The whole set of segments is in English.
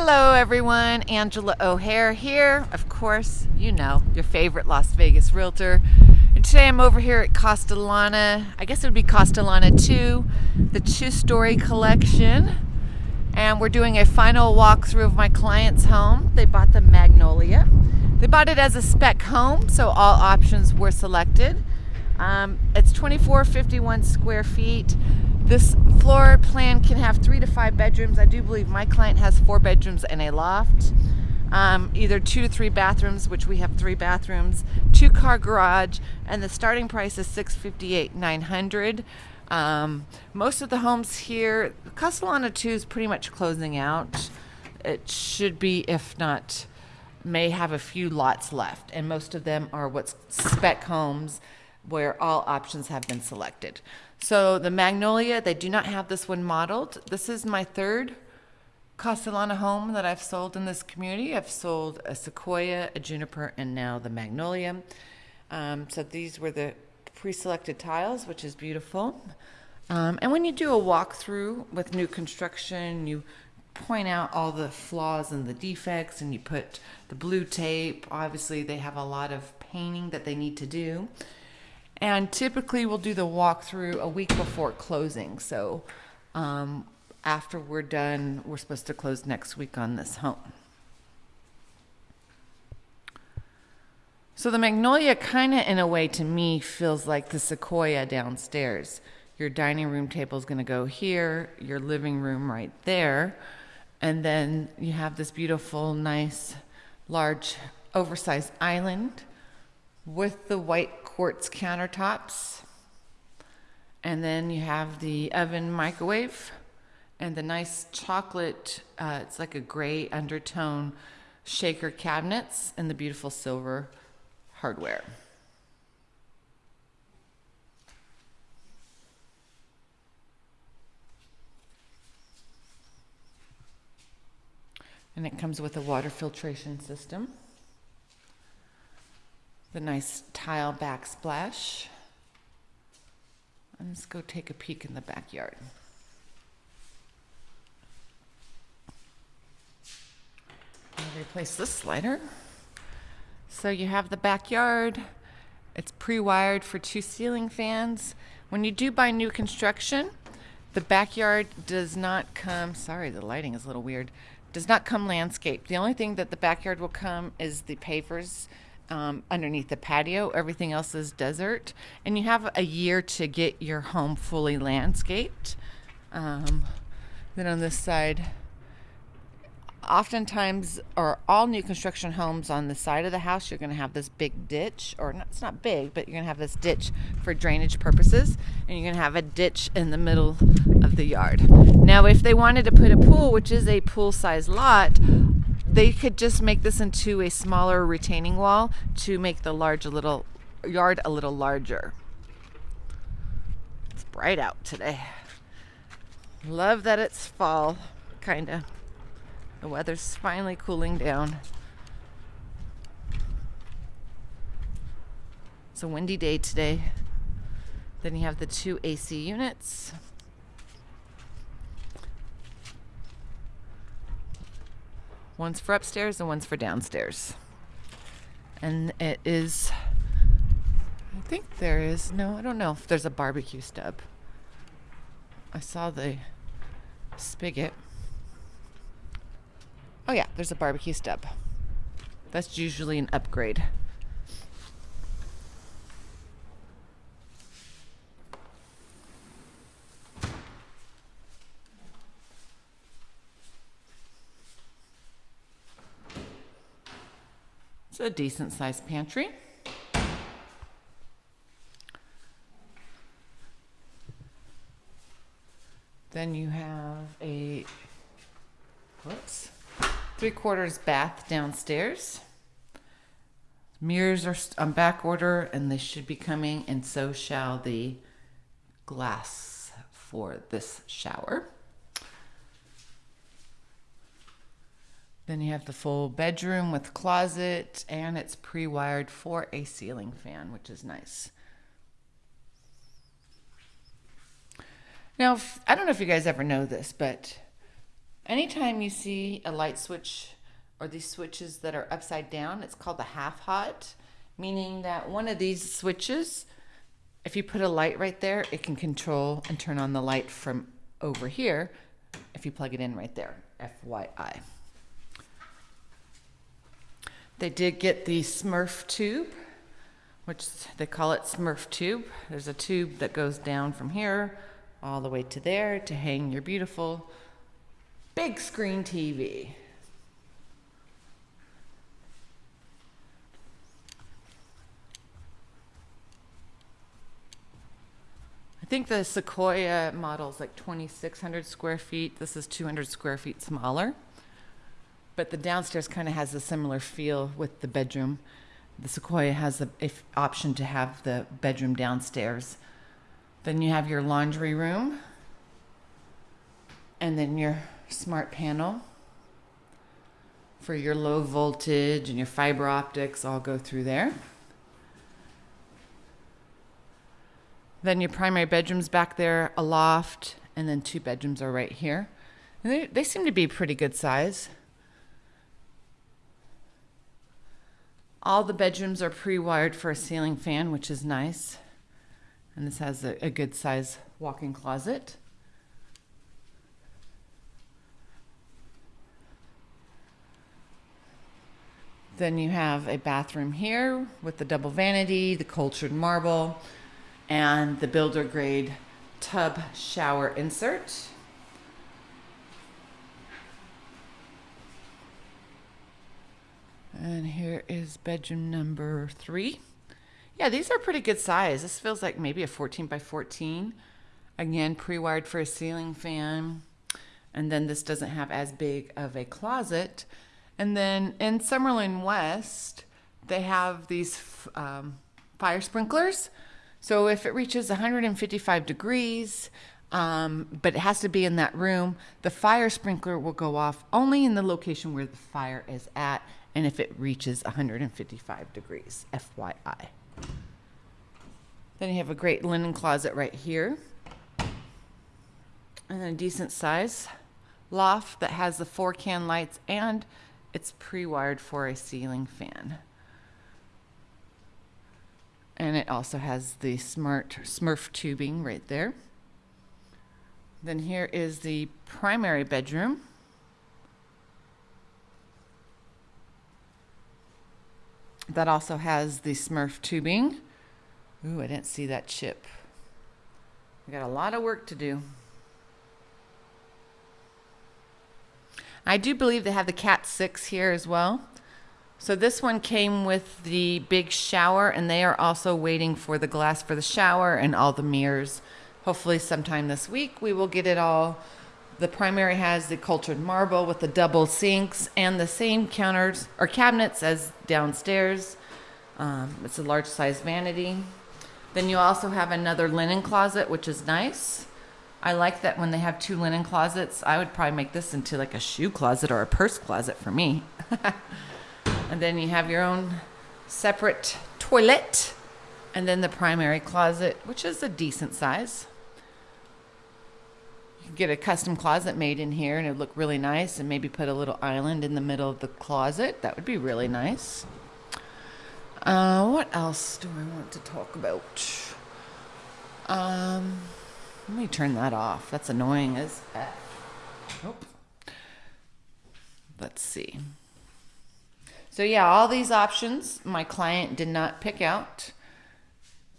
Hello, everyone. Angela O'Hare here. Of course, you know, your favorite Las Vegas realtor. And today I'm over here at Castellana. I guess it would be Castellana 2, the two story collection. And we're doing a final walkthrough of my client's home. They bought the Magnolia. They bought it as a spec home, so all options were selected. Um, it's 2451 square feet. This floor plan can have three to five bedrooms. I do believe my client has four bedrooms and a loft. Um, either two to three bathrooms, which we have three bathrooms, two car garage, and the starting price is 658 900 um, Most of the homes here, Castellana 2 is pretty much closing out. It should be, if not, may have a few lots left, and most of them are what's spec homes where all options have been selected. So the Magnolia, they do not have this one modeled. This is my third Castellana home that I've sold in this community. I've sold a Sequoia, a Juniper, and now the Magnolia. Um, so these were the pre-selected tiles, which is beautiful. Um, and when you do a walkthrough with new construction, you point out all the flaws and the defects and you put the blue tape. Obviously, they have a lot of painting that they need to do. And typically, we'll do the walkthrough a week before closing. So um, after we're done, we're supposed to close next week on this home. So the Magnolia kind of, in a way, to me, feels like the Sequoia downstairs. Your dining room table is going to go here, your living room right there, and then you have this beautiful, nice, large, oversized island with the white quartz countertops. And then you have the oven microwave and the nice chocolate, uh, it's like a gray undertone shaker cabinets and the beautiful silver hardware. And it comes with a water filtration system the nice tile backsplash. let's go take a peek in the backyard. I'll replace this slider. So you have the backyard. It's pre-wired for two ceiling fans. When you do buy new construction, the backyard does not come, sorry, the lighting is a little weird, does not come landscaped. The only thing that the backyard will come is the pavers um, underneath the patio. Everything else is desert. And you have a year to get your home fully landscaped. Um, then on this side, oftentimes, or all new construction homes on the side of the house, you're going to have this big ditch, or not, it's not big, but you're going to have this ditch for drainage purposes, and you're going to have a ditch in the middle of the yard. Now, if they wanted to put a pool, which is a pool size lot, they could just make this into a smaller retaining wall to make the large little yard a little larger. It's bright out today. Love that it's fall, kind of. The weather's finally cooling down. It's a windy day today. Then you have the two AC units. One's for upstairs and one's for downstairs. And it is, I think there is, no, I don't know if there's a barbecue stub. I saw the spigot. Oh, yeah, there's a barbecue stub. That's usually an upgrade. It's a decent sized pantry. Then you have a whoops, three quarters bath downstairs. Mirrors are on back order and they should be coming, and so shall the glass for this shower. Then you have the full bedroom with closet, and it's pre-wired for a ceiling fan, which is nice. Now, I don't know if you guys ever know this, but Anytime you see a light switch or these switches that are upside down, it's called the half hot, meaning that one of these switches, if you put a light right there, it can control and turn on the light from over here if you plug it in right there, FYI. They did get the Smurf tube, which they call it Smurf tube. There's a tube that goes down from here all the way to there to hang your beautiful big screen TV. I think the Sequoia model is like 2,600 square feet. This is 200 square feet smaller. But the downstairs kind of has a similar feel with the bedroom. The Sequoia has the option to have the bedroom downstairs. Then you have your laundry room, and then your smart panel for your low voltage and your fiber optics all go through there. Then your primary bedroom's back there, a loft, and then two bedrooms are right here. And they, they seem to be pretty good size. All the bedrooms are pre-wired for a ceiling fan, which is nice. And this has a, a good size walk-in closet. Then you have a bathroom here with the double vanity, the cultured marble, and the builder grade tub shower insert. And here is bedroom number three. Yeah, these are pretty good size. This feels like maybe a 14 by 14. Again, pre-wired for a ceiling fan. And then this doesn't have as big of a closet. And then in Summerlin West, they have these um, fire sprinklers. So if it reaches 155 degrees, um, but it has to be in that room, the fire sprinkler will go off only in the location where the fire is at and if it reaches 155 degrees, FYI. Then you have a great linen closet right here. And a decent size loft that has the four can lights and it's pre-wired for a ceiling fan. And it also has the smart Smurf tubing right there. Then here is the primary bedroom. That also has the Smurf tubing. Ooh, I didn't see that chip. We got a lot of work to do. I do believe they have the Cat 6 here as well. So this one came with the big shower and they are also waiting for the glass for the shower and all the mirrors. Hopefully sometime this week we will get it all the primary has the cultured marble with the double sinks and the same counters or cabinets as downstairs. Um, it's a large size vanity. Then you also have another linen closet, which is nice. I like that when they have two linen closets. I would probably make this into like a shoe closet or a purse closet for me. and then you have your own separate toilet and then the primary closet, which is a decent size get a custom closet made in here and it'd look really nice and maybe put a little island in the middle of the closet. That would be really nice. Uh, what else do I want to talk about? Um, let me turn that off. That's annoying as F. Nope. Let's see. So yeah, all these options my client did not pick out.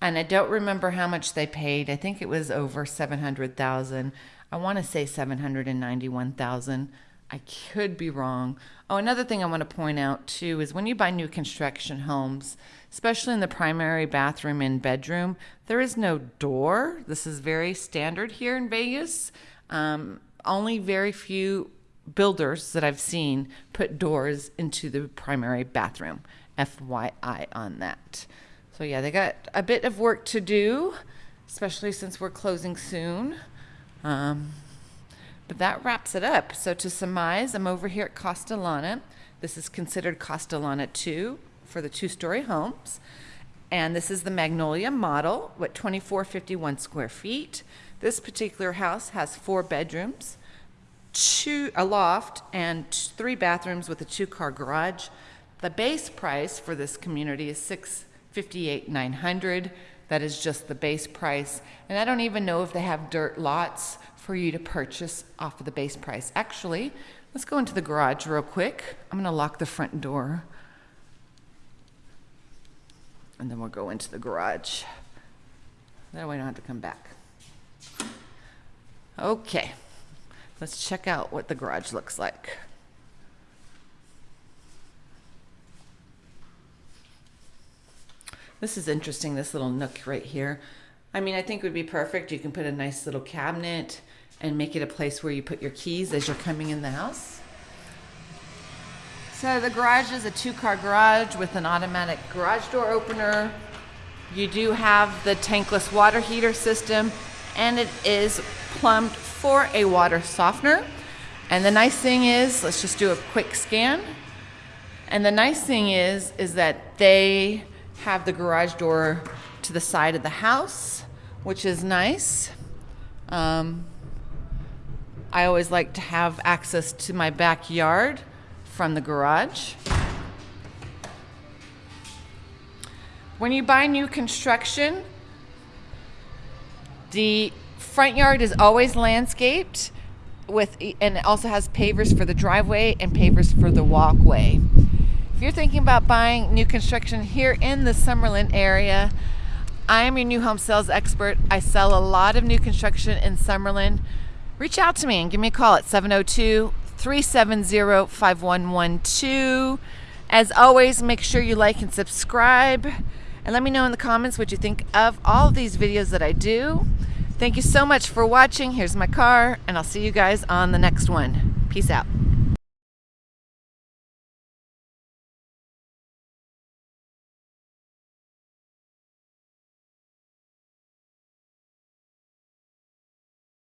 And I don't remember how much they paid. I think it was over 700,000. I want to say 791,000. I could be wrong. Oh, another thing I want to point out too is when you buy new construction homes, especially in the primary bathroom and bedroom, there is no door. This is very standard here in Vegas. Um, only very few builders that I've seen put doors into the primary bathroom. FYI on that. So yeah, they got a bit of work to do, especially since we're closing soon. Um, but that wraps it up. So to surmise, I'm over here at Castellana. This is considered Castellana 2 for the two-story homes. And this is the Magnolia model, what 2451 square feet. This particular house has four bedrooms, two a loft and three bathrooms with a two-car garage. The base price for this community is six fifty-eight nine hundred. That is just the base price, and I don't even know if they have dirt lots for you to purchase off of the base price. Actually, let's go into the garage real quick. I'm gonna lock the front door, and then we'll go into the garage. That way I don't have to come back. Okay, let's check out what the garage looks like. This is interesting, this little nook right here. I mean, I think it would be perfect. You can put a nice little cabinet and make it a place where you put your keys as you're coming in the house. So the garage is a two-car garage with an automatic garage door opener. You do have the tankless water heater system and it is plumbed for a water softener. And the nice thing is, let's just do a quick scan. And the nice thing is, is that they have the garage door to the side of the house, which is nice. Um, I always like to have access to my backyard from the garage. When you buy new construction, the front yard is always landscaped with and it also has pavers for the driveway and pavers for the walkway. If you're thinking about buying new construction here in the Summerlin area, I am your new home sales expert. I sell a lot of new construction in Summerlin. Reach out to me and give me a call at 702 370 5112. As always, make sure you like and subscribe. And let me know in the comments what you think of all of these videos that I do. Thank you so much for watching. Here's my car, and I'll see you guys on the next one. Peace out.